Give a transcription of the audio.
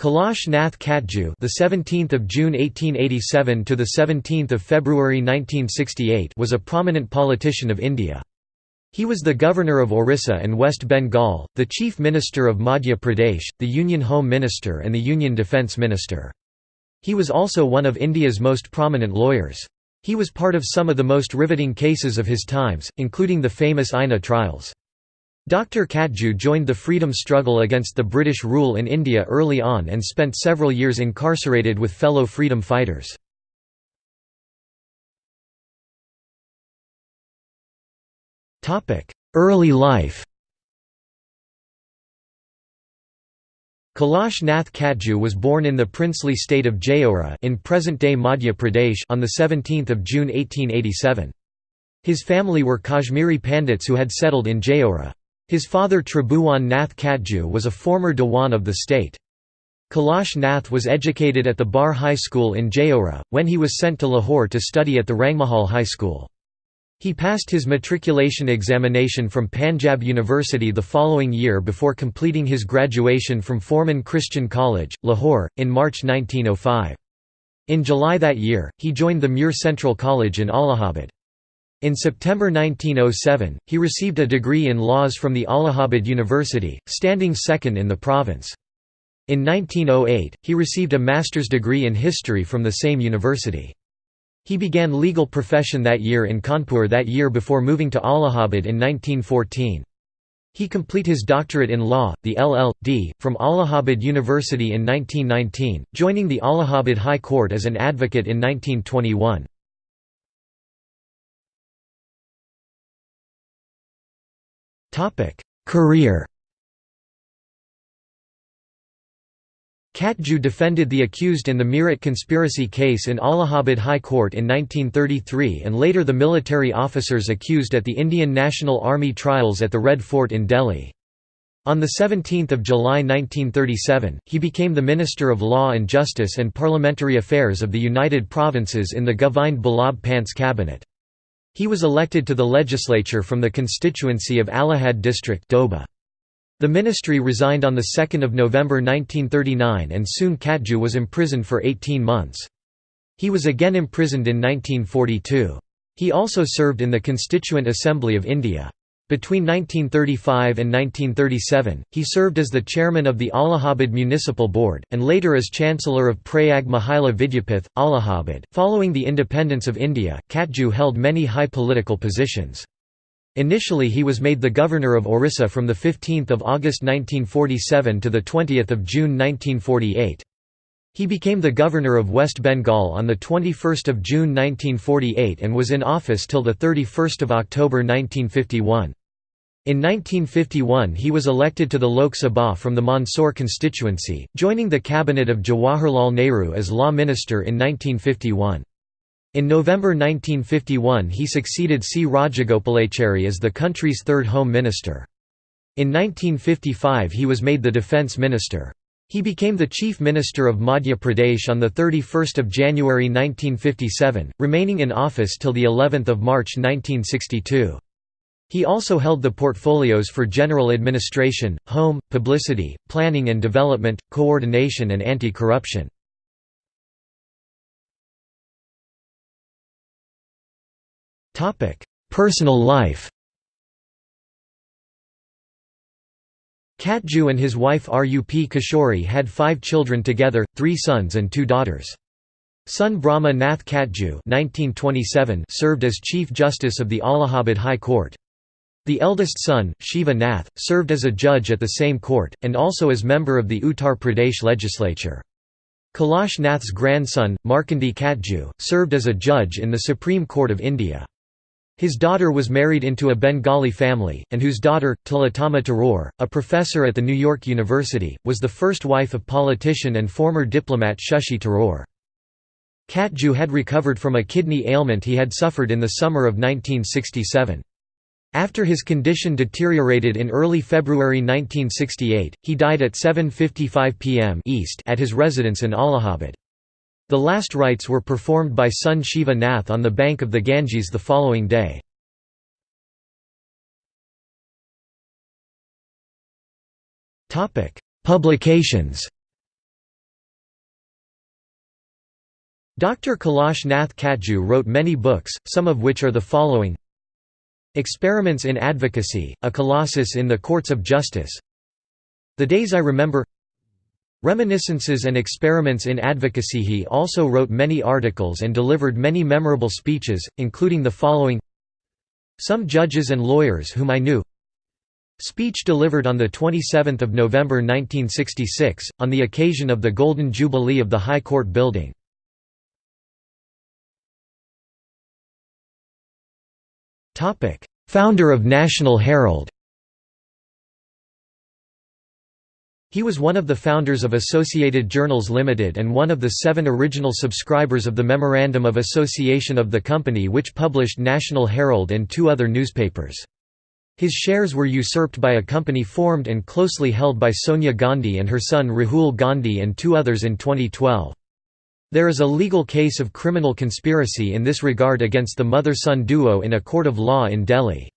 Kailash Nath Katju, the 17th of June 1887 to the 17th of February 1968, was a prominent politician of India. He was the governor of Orissa and West Bengal, the chief minister of Madhya Pradesh, the Union Home Minister and the Union Defence Minister. He was also one of India's most prominent lawyers. He was part of some of the most riveting cases of his times, including the famous INA trials. Dr. Katju joined the freedom struggle against the British rule in India early on and spent several years incarcerated with fellow freedom fighters. Early life Kailash Nath Katju was born in the princely state of Jaora in present-day Madhya Pradesh on 17 June 1887. His family were Kashmiri Pandits who had settled in Jaora. His father Tribhuwan Nath Katju was a former Dewan of the state. Kailash Nath was educated at the Bar High School in Jaora, when he was sent to Lahore to study at the Rangmahal High School. He passed his matriculation examination from Panjab University the following year before completing his graduation from Forman Christian College, Lahore, in March 1905. In July that year, he joined the Muir Central College in Allahabad. In September 1907, he received a degree in laws from the Allahabad University, standing second in the province. In 1908, he received a master's degree in history from the same university. He began legal profession that year in Kanpur that year before moving to Allahabad in 1914. He complete his doctorate in law, the LL.D., from Allahabad University in 1919, joining the Allahabad High Court as an advocate in 1921. Career Katju defended the accused in the Meerut conspiracy case in Allahabad High Court in 1933 and later the military officers accused at the Indian National Army trials at the Red Fort in Delhi. On 17 July 1937, he became the Minister of Law and Justice and Parliamentary Affairs of the United Provinces in the Govind Ballabh Pant's cabinet. He was elected to the legislature from the constituency of Allahabad district Doba. The ministry resigned on 2 November 1939 and soon Katju was imprisoned for 18 months. He was again imprisoned in 1942. He also served in the Constituent Assembly of India. Between 1935 and 1937, he served as the chairman of the Allahabad Municipal Board, and later as Chancellor of Prayag Mahila Vidyapith, Allahabad. Following the independence of India, Katju held many high political positions. Initially he was made the governor of Orissa from 15 August 1947 to 20 June 1948. He became the governor of West Bengal on 21 June 1948 and was in office till 31 October 1951. In 1951 he was elected to the Lok Sabha from the Mandsaur constituency, joining the cabinet of Jawaharlal Nehru as law minister in 1951. In November 1951 he succeeded C. Rajagopalachari as the country's third home minister. In 1955 he was made the defence minister. He became the Chief Minister of Madhya Pradesh on 31 January 1957, remaining in office till of March 1962. He also held the portfolios for general administration, home, publicity, planning and development, coordination and anti-corruption. Personal life Katju and his wife Rup Kishori had five children together, three sons and two daughters. Son Brahma Nath Katju served as Chief Justice of the Allahabad High Court. The eldest son, Shiva Nath, served as a judge at the same court, and also as member of the Uttar Pradesh legislature. Kailash Nath's grandson, Markandey Katju, served as a judge in the Supreme Court of India. His daughter was married into a Bengali family, and whose daughter, Tilottama Tharoor, a professor at the New York University, was the first wife of politician and former diplomat Shashi Tharoor. Katju had recovered from a kidney ailment he had suffered in the summer of 1967. After his condition deteriorated in early February 1968, he died at 7.55 pm East at his residence in Allahabad. The last rites were performed by son Shiva Nath on the bank of the Ganges the following day. Publications Dr. Kailash Nath Katju wrote many books, some of which are the following Experiments in Advocacy, A Colossus in the Courts of Justice. The Days I Remember. Reminiscences and Experiments in Advocacy. He also wrote many articles and delivered many memorable speeches, including the following. Some Judges and Lawyers Whom I Knew. Speech delivered on 27 November 1966, on the occasion of the Golden Jubilee of the High Court building. Founder of National Herald He was one of the founders of Associated Journals Limited and one of the seven original subscribers of the Memorandum of Association of the company which published National Herald and two other newspapers. His shares were usurped by a company formed and closely held by Sonia Gandhi and her son Rahul Gandhi and two others in 2012. There is a legal case of criminal conspiracy in this regard against the mother-son duo in a court of law in Delhi.